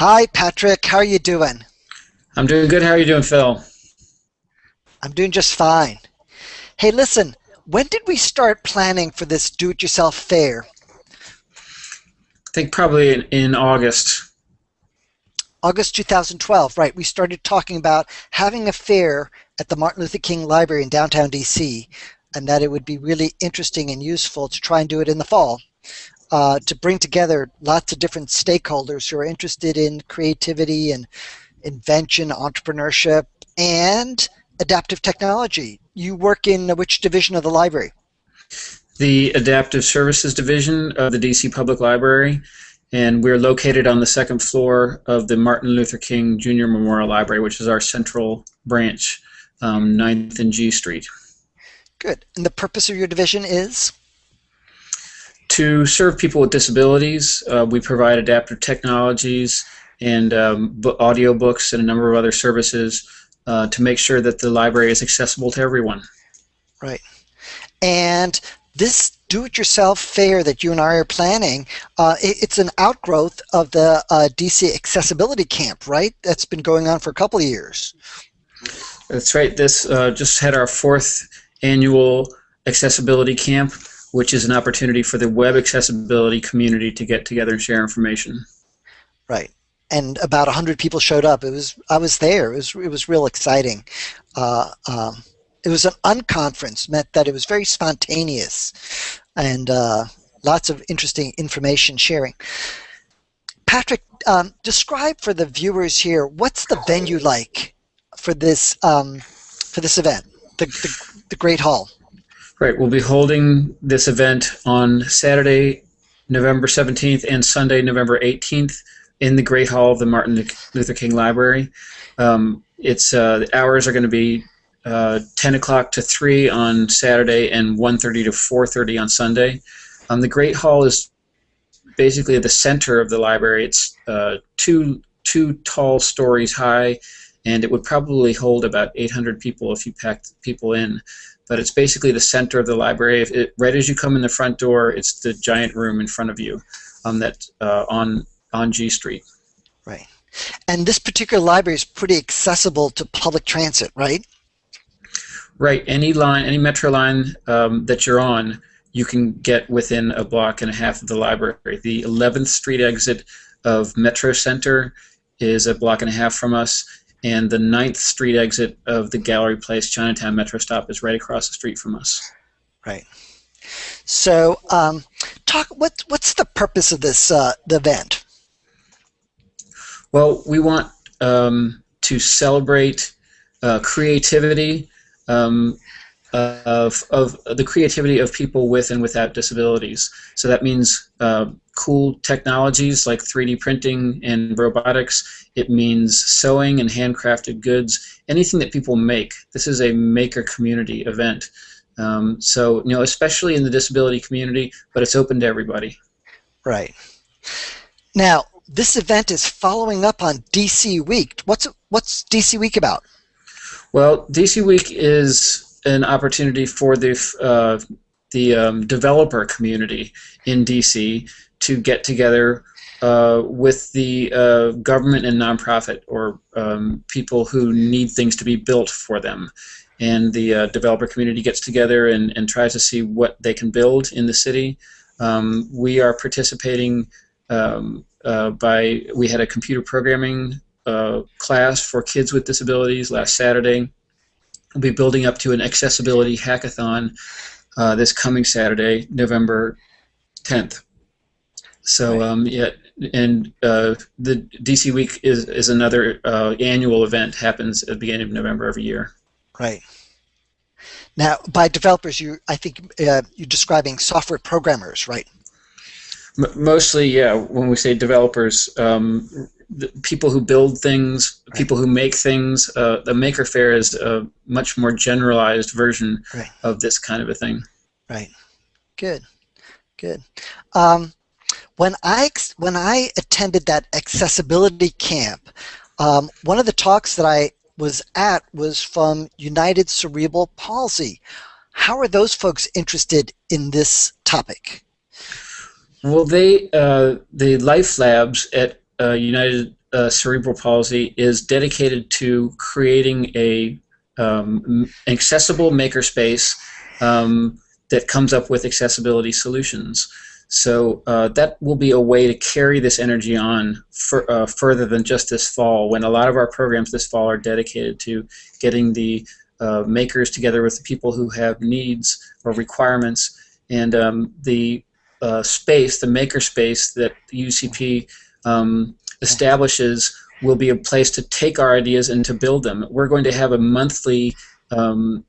Hi, Patrick. How are you doing? I'm doing good. How are you doing, Phil? I'm doing just fine. Hey, listen, when did we start planning for this do-it-yourself fair? I think probably in, in August. August 2012, right. We started talking about having a fair at the Martin Luther King Library in downtown DC, and that it would be really interesting and useful to try and do it in the fall. Uh, to bring together lots of different stakeholders who are interested in creativity and invention, entrepreneurship, and adaptive technology. You work in which division of the library? The Adaptive Services Division of the DC Public Library, and we're located on the second floor of the Martin Luther King Jr. Memorial Library, which is our central branch, um, 9th and G Street. Good. And the purpose of your division is? To serve people with disabilities, uh, we provide adaptive technologies and um, audio books and a number of other services uh, to make sure that the library is accessible to everyone. Right. And this do-it-yourself fair that you and I are planning, uh, it, it's an outgrowth of the uh, DC Accessibility Camp, right? That's been going on for a couple of years. That's right. This uh, just had our fourth annual accessibility camp which is an opportunity for the web accessibility community to get together and share information. Right. And about 100 people showed up. It was I was there. It was it was real exciting. Uh, um, it was an unconference, meant that it was very spontaneous, and uh, lots of interesting information sharing. Patrick, um, describe for the viewers here what's the venue like for this um, for this event, the, the, the Great Hall. Right, we'll be holding this event on Saturday, November 17th and Sunday, November 18th in the Great Hall of the Martin Luther King Library. Um, it's uh, the hours are going to be uh, 10 o'clock to 3 on Saturday and 1.30 to 4.30 on Sunday. Um, the Great Hall is basically the center of the library. It's uh, two, two tall stories high, and it would probably hold about 800 people if you packed people in but it's basically the center of the library. It, right as you come in the front door, it's the giant room in front of you um, that uh, on on G Street. Right, and this particular library is pretty accessible to public transit, right? Right. Any line, any metro line um, that you're on, you can get within a block and a half of the library. The 11th Street exit of Metro Center is a block and a half from us, and the 9th Street exit of the Gallery Place Chinatown Metro stop is right across the street from us. Right. So, um, talk. What what's the purpose of this uh, the event? Well, we want um, to celebrate uh, creativity um, of, of the creativity of people with and without disabilities. So that means uh, cool technologies like 3D printing and robotics. It means sewing and handcrafted goods, anything that people make. This is a maker community event. Um, so, you know, especially in the disability community, but it's open to everybody. Right. Now, this event is following up on DC Week. What's what's DC Week about? Well, DC Week is an opportunity for the uh, the um, developer community in DC to get together uh, with the uh, government and nonprofit or um, people who need things to be built for them. And the uh, developer community gets together and, and tries to see what they can build in the city. Um, we are participating um, uh, by, we had a computer programming uh, class for kids with disabilities last Saturday. We'll be building up to an accessibility hackathon uh, this coming Saturday, November 10th. So um, yeah, and uh, the DC Week is is another uh, annual event happens at the beginning of November every year. Right. Now, by developers, you I think uh, you're describing software programmers, right? M mostly, yeah. When we say developers, um, people who build things, right. people who make things. Uh, the Maker Faire is a much more generalized version right. of this kind of a thing. Right. Good. Good. Um, when I when I attended that accessibility camp, um, one of the talks that I was at was from United Cerebral Palsy. How are those folks interested in this topic? Well, they uh, the Life Labs at uh, United uh, cerebral palsy is dedicated to creating a um, accessible makerspace um, that comes up with accessibility solutions. So uh, that will be a way to carry this energy on for, uh, further than just this fall, when a lot of our programs this fall are dedicated to getting the uh, makers together with the people who have needs or requirements. And um, the uh, space, the maker space that UCP um, establishes will be a place to take our ideas and to build them. We're going to have a monthly um,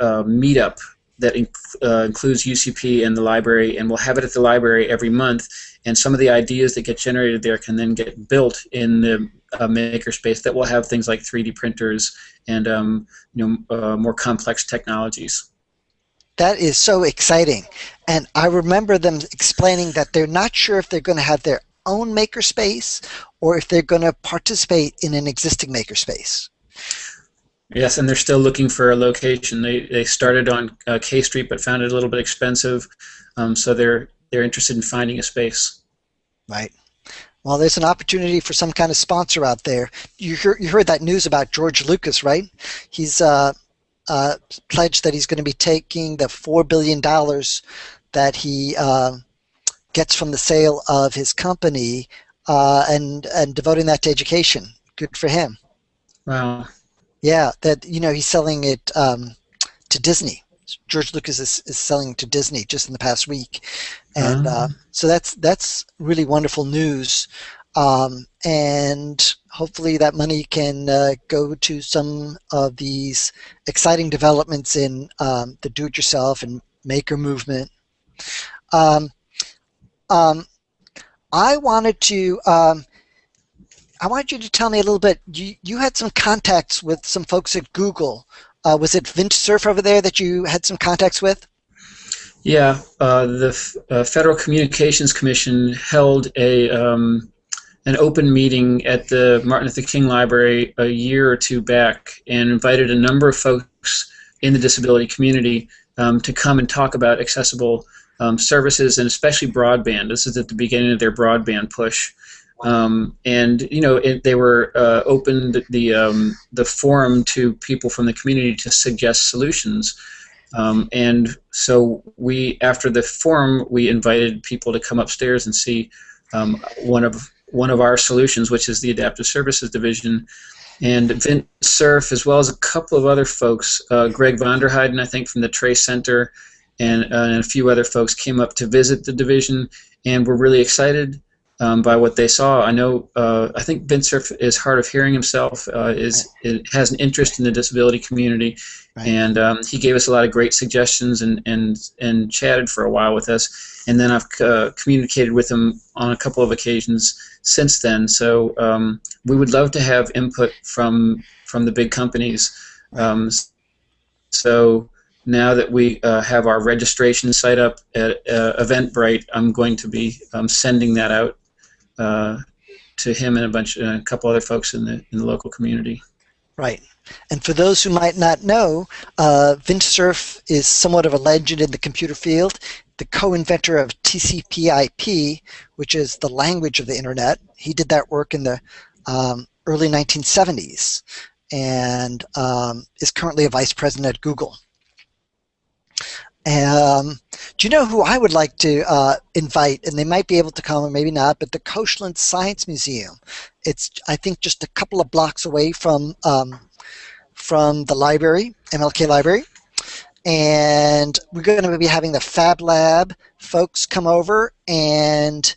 uh, meetup that inc uh, includes UCP and the library, and we'll have it at the library every month. And some of the ideas that get generated there can then get built in the uh, makerspace that will have things like 3D printers and um, you know uh, more complex technologies. That is so exciting. And I remember them explaining that they're not sure if they're going to have their own makerspace or if they're going to participate in an existing makerspace. Yes, and they're still looking for a location. They, they started on uh, K Street but found it a little bit expensive, um, so they're they're interested in finding a space. Right. Well, there's an opportunity for some kind of sponsor out there. You heard, you heard that news about George Lucas, right? He's uh, uh, pledged that he's going to be taking the four billion dollars that he uh, gets from the sale of his company uh, and and devoting that to education. Good for him. Wow. Yeah, that you know he's selling it um, to Disney. George Lucas is, is selling to Disney just in the past week, and uh, so that's that's really wonderful news. Um, and hopefully that money can uh, go to some of these exciting developments in um, the do-it-yourself and maker movement. Um, um, I wanted to um, I wanted you to tell me a little bit. You, you had some contacts with some folks at Google. Uh, was it Vint Cerf over there that you had some contacts with? Yeah, uh, the uh, Federal Communications Commission held a um, an open meeting at the Martin Luther King Library a year or two back and invited a number of folks in the disability community um, to come and talk about accessible um, services and especially broadband. This is at the beginning of their broadband push. Um, and you know it, they were uh, opened the um, the forum to people from the community to suggest solutions. Um, and so we, after the forum, we invited people to come upstairs and see um, one of one of our solutions, which is the Adaptive Services Division. And Vint Cerf, as well as a couple of other folks, uh, Gregg Vanderheiden, I think, from the Trace Center, and, uh, and, a few other folks came up to visit the division, and were really excited um, by what they saw. I know, uh, I think Vint Cerf is hard of hearing himself, uh, is it has an interest in the disability community, right. and um, he gave us a lot of great suggestions and, and, and chatted for a while with us. And then I've uh, communicated with him on a couple of occasions since then. So um, we would love to have input from from the big companies. Um, so now that we uh, have our registration site up at uh, Eventbrite, I'm going to be um, sending that out uh, to him and a bunch, a couple other folks in the in the local community. Right. And for those who might not know, uh, Cerf is somewhat of a legend in the computer field. The co-inventor of TCP/IP, which is the language of the internet. He did that work in the um, early 1970s, and um, is currently a vice president at Google. Um, do you know who I would like to uh, invite? And they might be able to come, or maybe not. But the Koshland Science Museum. It's I think just a couple of blocks away from um, from the library, MLK Library, and we're going to be having the Fab Lab folks come over and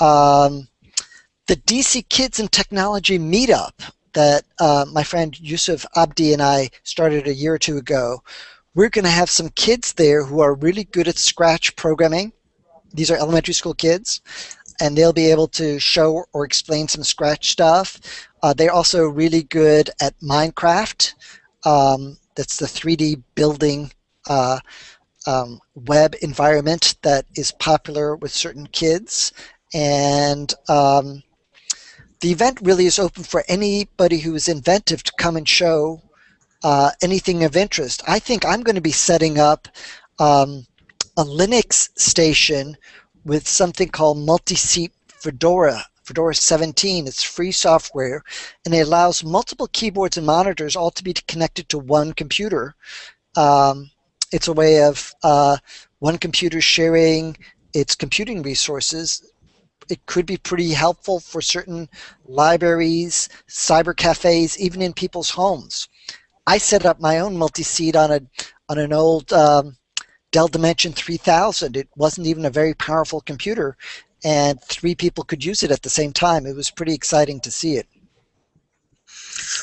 um, the DC Kids and Technology meetup that uh, my friend Yusuf Abdi and I started a year or two ago we're going to have some kids there who are really good at Scratch programming. These are elementary school kids, and they'll be able to show or explain some Scratch stuff. Uh, they're also really good at Minecraft. Um, that's the 3D building uh, um, web environment that is popular with certain kids. And um, the event really is open for anybody who is inventive to come and show uh, anything of interest. I think I'm going to be setting up um, a Linux station with something called multi-seat Fedora Fedora 17. It's free software, and it allows multiple keyboards and monitors all to be connected to one computer. Um, it's a way of uh, one computer sharing its computing resources. It could be pretty helpful for certain libraries, cyber cafes, even in people's homes. I set up my own multi-seat on a on an old um, Dell Dimension 3000. It wasn't even a very powerful computer, and three people could use it at the same time. It was pretty exciting to see it.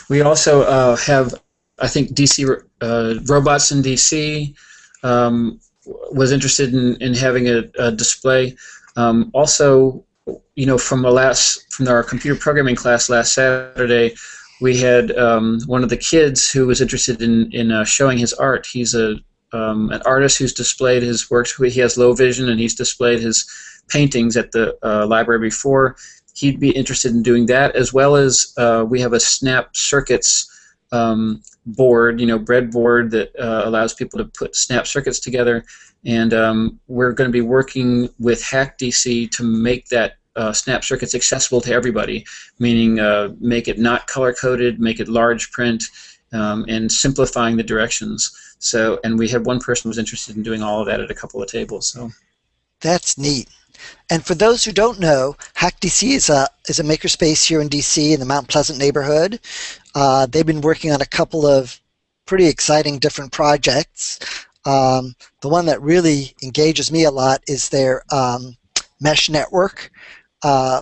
We also uh, have, I think, DC uh, robots in DC um, was interested in, in having a, a display. Um, also, you know, from a last from our computer programming class last Saturday, we had um, one of the kids who was interested in in uh, showing his art. He's a um, an artist who's displayed his works. He has low vision, and he's displayed his paintings at the uh, library before. He'd be interested in doing that, as well as uh, we have a Snap Circuits um, board, you know, breadboard that uh, allows people to put Snap Circuits together. And um, we're going to be working with HackDC to make that uh, snap circuits accessible to everybody, meaning uh, make it not color coded, make it large print, um, and simplifying the directions. So, and we had one person who was interested in doing all of that at a couple of tables. So, that's neat. And for those who don't know, HackDC is a is a makerspace here in DC in the Mount Pleasant neighborhood. Uh, they've been working on a couple of pretty exciting different projects. Um, the one that really engages me a lot is their um, mesh network, uh,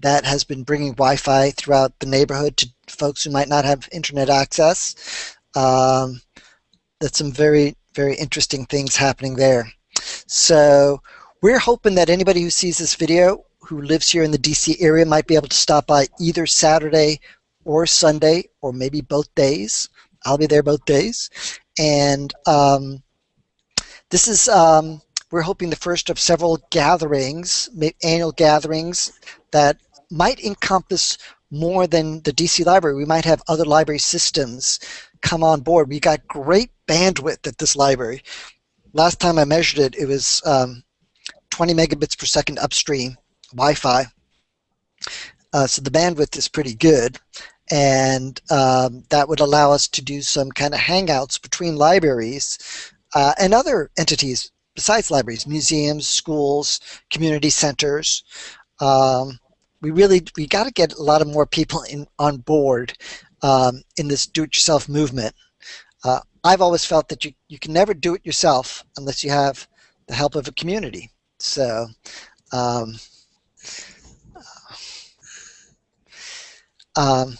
that has been bringing Wi-Fi throughout the neighborhood to folks who might not have internet access. Um, that's some very, very interesting things happening there. So we're hoping that anybody who sees this video who lives here in the DC area might be able to stop by either Saturday or Sunday or maybe both days. I'll be there both days. And um, this is um, we're hoping the first of several gatherings, annual gatherings, that might encompass more than the DC library. We might have other library systems come on board. We got great bandwidth at this library. Last time I measured it, it was um, 20 megabits per second upstream Wi-Fi. Uh, so the bandwidth is pretty good. And um, that would allow us to do some kind of hangouts between libraries uh, and other entities besides libraries, museums, schools, community centers. Um, we really we got to get a lot of more people in on board um, in this do-it-yourself movement. Uh, I've always felt that you, you can never do it yourself unless you have the help of a community. So, um, um,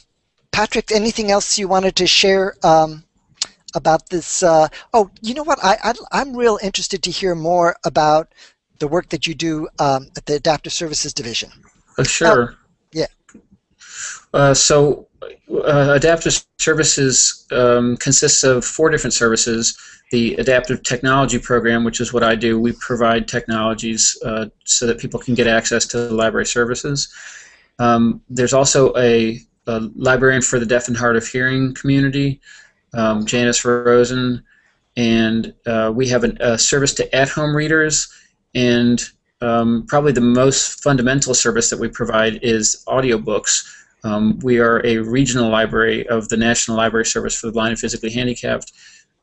Patrick, anything else you wanted to share um, about this. Uh, oh, you know what? I, I am real interested to hear more about the work that you do um, at the Adaptive Services Division. Uh, sure. Oh, yeah. Uh, so, uh, Adaptive Services um, consists of four different services. The Adaptive Technology Program, which is what I do, we provide technologies uh, so that people can get access to library services. Um, there's also a, a librarian for the deaf and hard of hearing community um, Janice Rosen, and uh, we have an, a service to at-home readers, and um, probably the most fundamental service that we provide is audiobooks. Um, we are a regional library of the National Library Service for the Blind and Physically Handicapped.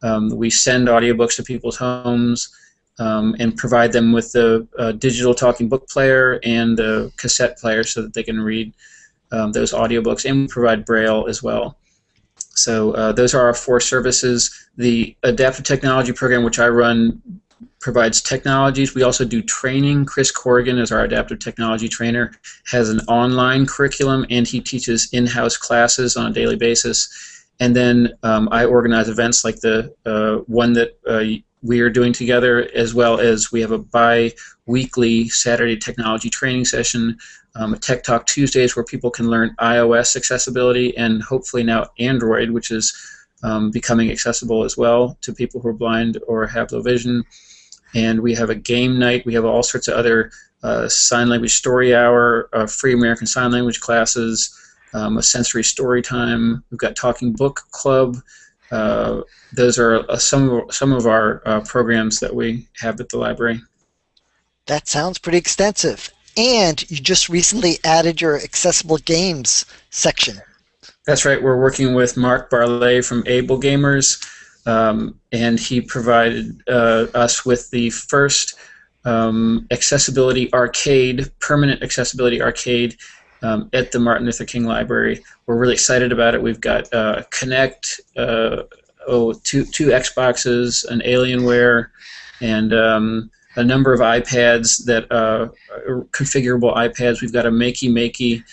Um, we send audiobooks to people's homes um, and provide them with the uh, digital talking book player and the cassette player so that they can read um, those audiobooks, and we provide Braille as well. So uh, those are our four services. The Adaptive Technology Program, which I run, provides technologies. We also do training. Chris Corrigan is our adaptive technology trainer, has an online curriculum, and he teaches in-house classes on a daily basis. And then um, I organize events like the uh, one that uh, we are doing together, as well as we have a bi-weekly Saturday technology training session um, Tech Talk Tuesdays where people can learn iOS accessibility and hopefully now Android, which is um, becoming accessible as well to people who are blind or have low vision. And we have a game night. We have all sorts of other uh, sign language story hour, uh, free American Sign Language classes, um, a sensory story time. We've got Talking Book Club. Uh, those are uh, some of, some of our uh, programs that we have at the library. That sounds pretty extensive. And you just recently added your accessible games section. That's right. We're working with Mark Barlet from Able Gamers, um, and he provided uh, us with the first um, accessibility arcade, permanent accessibility arcade um, at the Martin Luther King Library. We're really excited about it. We've got uh, Kinect, uh, oh, two, two Xboxes, an Alienware, and um, a number of iPads that uh, configurable iPads. We've got a Makey Makey.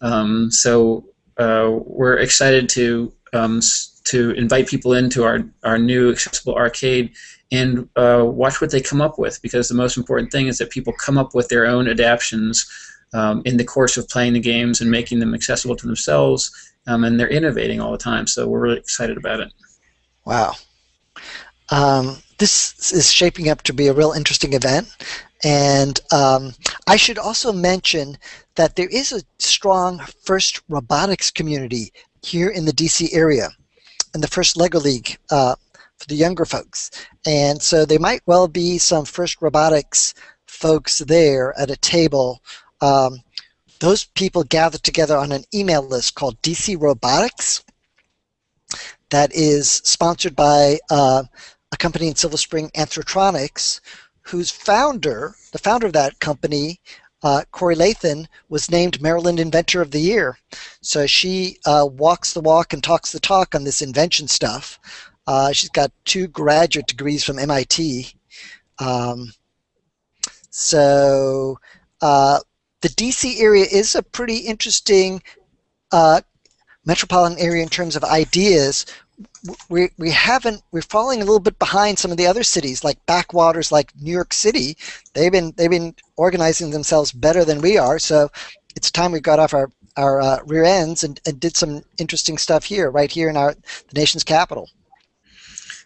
Um, so uh, we're excited to um, to invite people into our, our new accessible arcade and uh, watch what they come up with because the most important thing is that people come up with their own adaptations um, in the course of playing the games and making them accessible to themselves um, and they're innovating all the time so we're really excited about it wow um, this is shaping up to be a real interesting event and um, I should also mention that there is a strong FIRST robotics community here in the DC area and the FIRST LEGO League uh, for the younger folks. And so there might well be some FIRST robotics folks there at a table. Um, those people gather together on an email list called DC Robotics that is sponsored by uh, a company in Silver Spring, AnthroTronix, whose founder, the founder of that company, uh, Corey Lathan was named Maryland Inventor of the Year. So she uh, walks the walk and talks the talk on this invention stuff. Uh, she's got two graduate degrees from MIT. Um, so uh, the DC area is a pretty interesting uh, metropolitan area in terms of ideas we, we haven't we're falling a little bit behind some of the other cities like backwaters like New York City. They've been they've been organizing themselves better than we are. So it's time we got off our our uh, rear ends and, and did some interesting stuff here right here in our the nation's capital.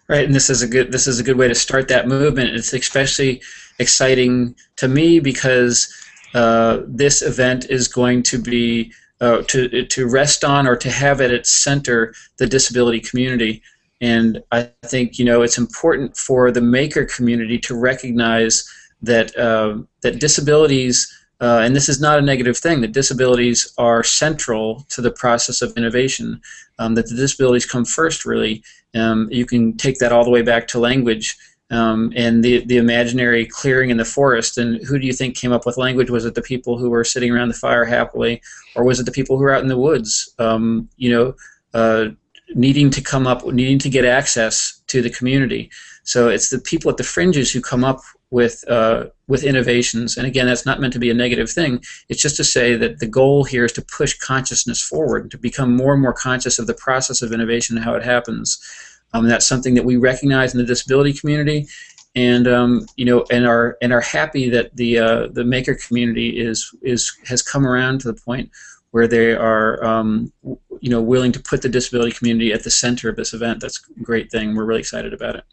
Right and this is a good this is a good way to start that movement. It's especially exciting to me because uh, this event is going to be uh, to to rest on or to have at its center the disability community. And I think you know it's important for the maker community to recognize that uh, that disabilities. Uh, and this is not a negative thing, that disabilities are central to the process of innovation, um, that the disabilities come first, really. Um, you can take that all the way back to language um, and the the imaginary clearing in the forest. And who do you think came up with language? Was it the people who were sitting around the fire happily, or was it the people who were out in the woods? Um, you know, uh, needing to come up, needing to get access to the community. So it's the people at the fringes who come up with uh, with innovations. And again, that's not meant to be a negative thing. It's just to say that the goal here is to push consciousness forward, to become more and more conscious of the process of innovation and how it happens. Um, that's something that we recognize in the disability community, and um, you know, and are and are happy that the uh, the maker community is is has come around to the point where they are um, you know willing to put the disability community at the center of this event. That's a great thing. We're really excited about it.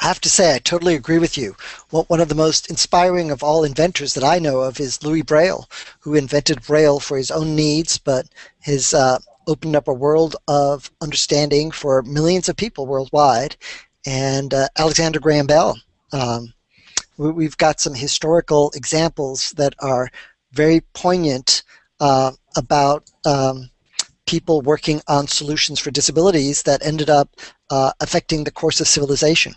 I have to say, I totally agree with you. One of the most inspiring of all inventors that I know of is Louis Braille, who invented Braille for his own needs, but his uh, opened up a world of understanding for millions of people worldwide. And uh, Alexander Graham Bell. Um, we, have got some historical examples that are very poignant uh, about um, people working on solutions for disabilities that ended up uh, affecting the course of civilization.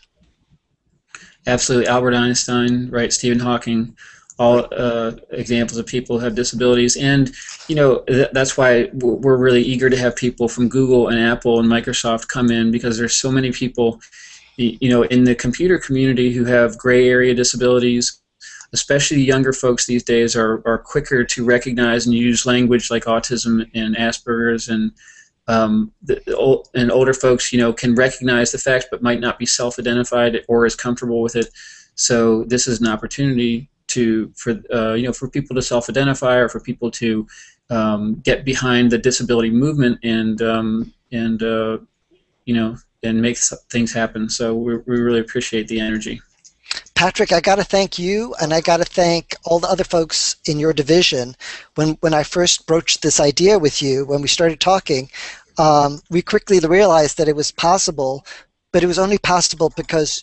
Absolutely. Albert Einstein, right? Stephen Hawking all uh, examples of people who have disabilities. And, you know, th that's why we're really eager to have people from Google and Apple and Microsoft come in because there's so many people, you know, in the computer community who have gray area disabilities. Especially younger folks these days are, are quicker to recognize and use language like autism and Asperger's and um, the, and older folks, you know, can recognize the facts but might not be self-identified or as comfortable with it. So this is an opportunity to for uh, you know for people to self-identify or for people to um, get behind the disability movement and um, and uh, you know and make things happen. So we, we really appreciate the energy. Patrick, I got to thank you, and I got to thank all the other folks in your division. When when I first broached this idea with you, when we started talking, um, we quickly realized that it was possible, but it was only possible because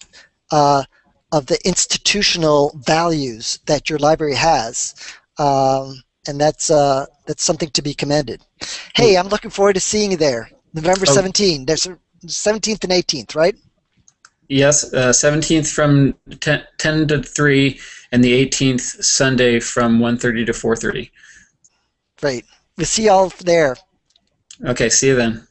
uh, of the institutional values that your library has. um, and that's uh, that's something to be commended. Hey, I'm looking forward to seeing you there, November Oh. 17. There's 17th and 18th, right? Yes, uh, 17th from 10, 10 to 3, and the 18th Sunday from 1.30 to 4.30. Great. We'll see y'all there. Okay, see you then.